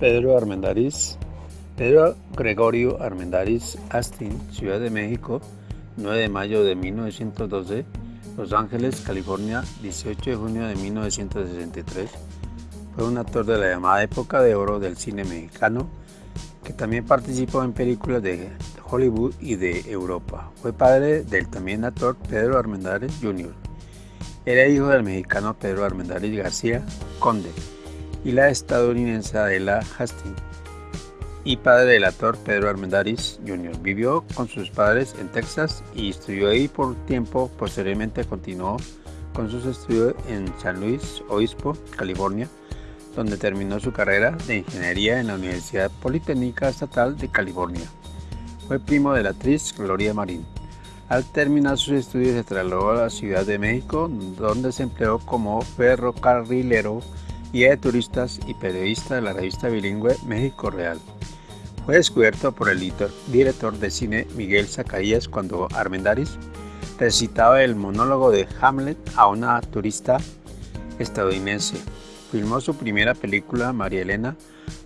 Pedro Armendáriz, Pedro Gregorio Armendáriz Astin, Ciudad de México, 9 de mayo de 1912, Los Ángeles, California, 18 de junio de 1963. Fue un actor de la llamada época de oro del cine mexicano, que también participó en películas de Hollywood y de Europa. Fue padre del también actor Pedro Armendáriz Jr. Era hijo del mexicano Pedro Armendáriz García Conde y la estadounidense Adela Hastings, y padre del actor Pedro Armendáriz Jr. Vivió con sus padres en Texas y estudió ahí por tiempo. Posteriormente continuó con sus estudios en San Luis Obispo, California, donde terminó su carrera de ingeniería en la Universidad Politécnica Estatal de California. Fue primo de la actriz Gloria Marín. Al terminar sus estudios se trasladó a la Ciudad de México, donde se empleó como ferrocarrilero guía de turistas y periodista de la revista bilingüe México Real. Fue descubierto por el director de cine Miguel Zacarías cuando Armendáriz recitaba el monólogo de Hamlet a una turista estadounidense. Filmó su primera película, María Elena,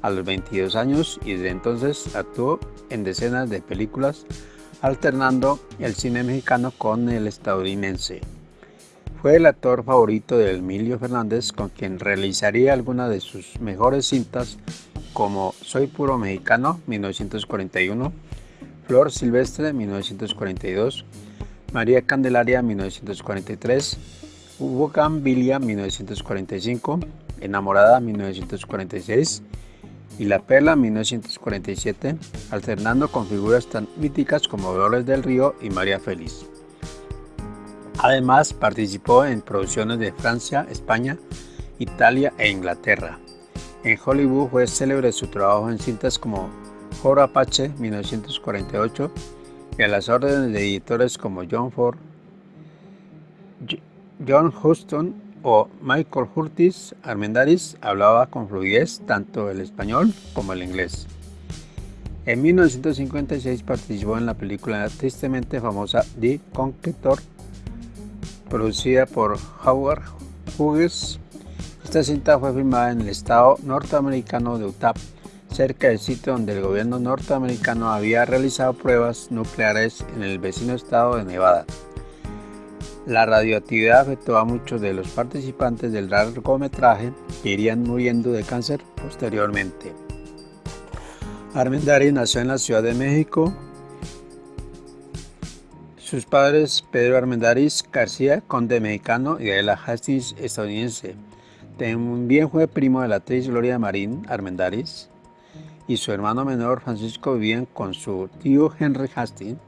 a los 22 años y desde entonces actuó en decenas de películas, alternando el cine mexicano con el estadounidense. Fue el actor favorito de Emilio Fernández con quien realizaría algunas de sus mejores cintas como Soy puro mexicano 1941, Flor Silvestre 1942, María Candelaria 1943, Hugo Gambilia 1945, Enamorada 1946 y La Perla 1947, alternando con figuras tan míticas como Dolores del Río y María Feliz. Además, participó en producciones de Francia, España, Italia e Inglaterra. En Hollywood fue célebre su trabajo en cintas como Foro Apache 1948 y a las órdenes de editores como John Ford, John Huston o Michael Curtis Armendáriz hablaba con fluidez tanto el español como el inglés. En 1956 participó en la película tristemente famosa The Conqueror producida por Howard Hughes. Esta cinta fue filmada en el estado norteamericano de Utah, cerca del sitio donde el gobierno norteamericano había realizado pruebas nucleares en el vecino estado de Nevada. La radioactividad afectó a muchos de los participantes del largometraje que irían muriendo de cáncer posteriormente. Armendari nació en la Ciudad de México sus padres, Pedro Armendáriz García, conde mexicano, y Adela Hastings, estadounidense. También fue primo de la actriz Gloria Marín Armendáriz y su hermano menor Francisco vivían con su tío Henry Hastings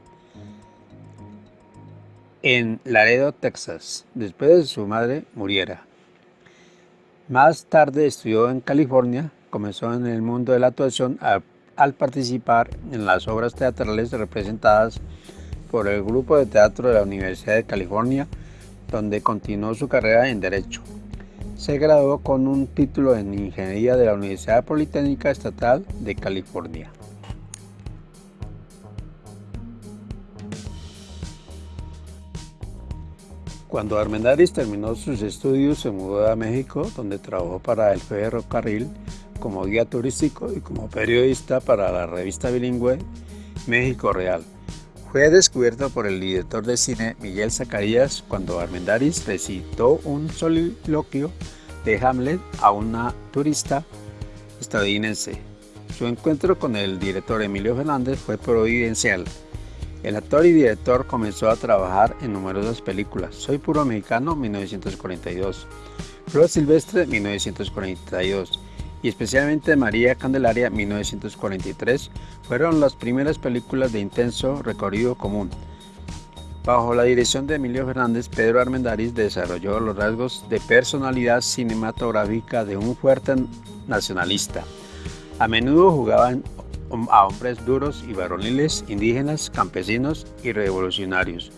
en Laredo, Texas, después de su madre muriera. Más tarde estudió en California, comenzó en el mundo de la actuación al participar en las obras teatrales representadas por el grupo de teatro de la Universidad de California, donde continuó su carrera en Derecho. Se graduó con un título en Ingeniería de la Universidad Politécnica Estatal de California. Cuando Armendáriz terminó sus estudios se mudó a México, donde trabajó para el ferrocarril como guía turístico y como periodista para la revista bilingüe México Real. Fue descubierto por el director de cine Miguel Zacarías cuando Armendáriz recitó un soliloquio de Hamlet a una turista estadounidense. Su encuentro con el director Emilio Fernández fue providencial. El actor y director comenzó a trabajar en numerosas películas. Soy puro mexicano 1942, Flor Silvestre 1942 y especialmente María Candelaria 1943 fueron las primeras películas de intenso recorrido común. Bajo la dirección de Emilio Fernández, Pedro Armendáriz desarrolló los rasgos de personalidad cinematográfica de un fuerte nacionalista. A menudo jugaban a hombres duros y varoniles, indígenas, campesinos y revolucionarios.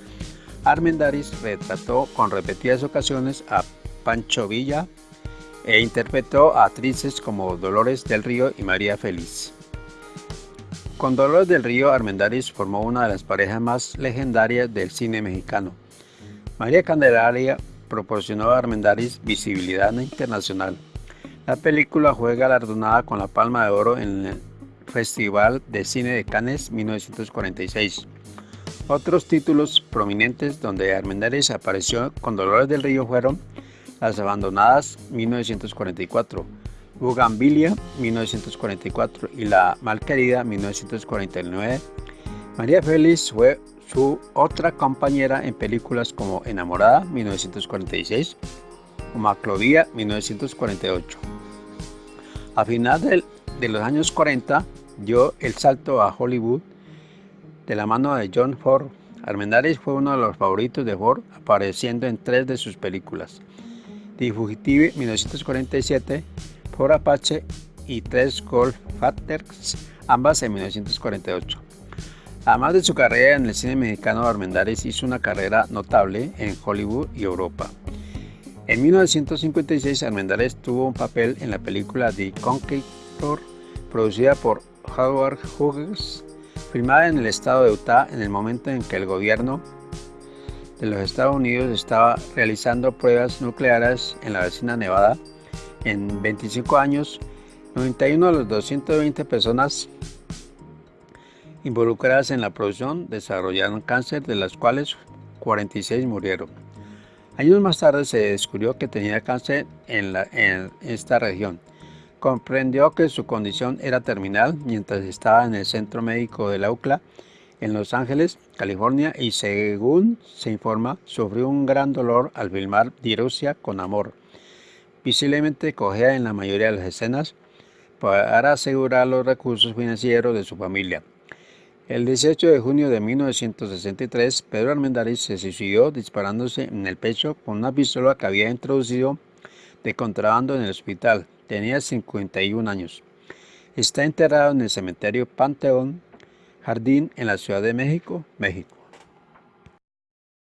Armendáriz retrató con repetidas ocasiones a Pancho Villa, e interpretó a actrices como Dolores del Río y María Feliz. Con Dolores del Río, Armendáriz formó una de las parejas más legendarias del cine mexicano. María Candelaria proporcionó a Armendáriz visibilidad internacional. La película fue galardonada con la Palma de Oro en el Festival de Cine de Cannes 1946. Otros títulos prominentes donde Armendáriz apareció con Dolores del Río fueron Las Abandonadas 1944, Bugambilia 1944 y La Malquerida 1949. María Félix fue su otra compañera en películas como Enamorada 1946 o Maclovía 1948. A final de los años 40 dio el salto a Hollywood de la mano de John Ford. Armendáriz fue uno de los favoritos de Ford, apareciendo en tres de sus películas. The Fugitive 1947, Ford Apache y Tres Golf Factors, ambas en 1948. Además de su carrera en el cine mexicano, Armendáriz hizo una carrera notable en Hollywood y Europa. En 1956, Armendáriz tuvo un papel en la película The Conqueror, producida por Howard Hughes, filmada en el estado de Utah en el momento en que el gobierno de los Estados Unidos estaba realizando pruebas nucleares en la vecina Nevada. En 25 años, 91 de las 220 personas involucradas en la producción desarrollaron cáncer, de las cuales 46 murieron. Años más tarde se descubrió que tenía cáncer en, esta región. Comprendió que su condición era terminal mientras estaba en el centro médico de la UCLA en Los Ángeles, California, y según se informa, sufrió un gran dolor al filmar Rusia con amor. Visiblemente cogea en la mayoría de las escenas para asegurar los recursos financieros de su familia. El 18 de junio de 1963, Pedro Armendáriz se suicidó disparándose en el pecho con una pistola que había introducido de contrabando en el hospital. Tenía 51 años. Está enterrado en el cementerio Panteón Jardín en la Ciudad de México, México.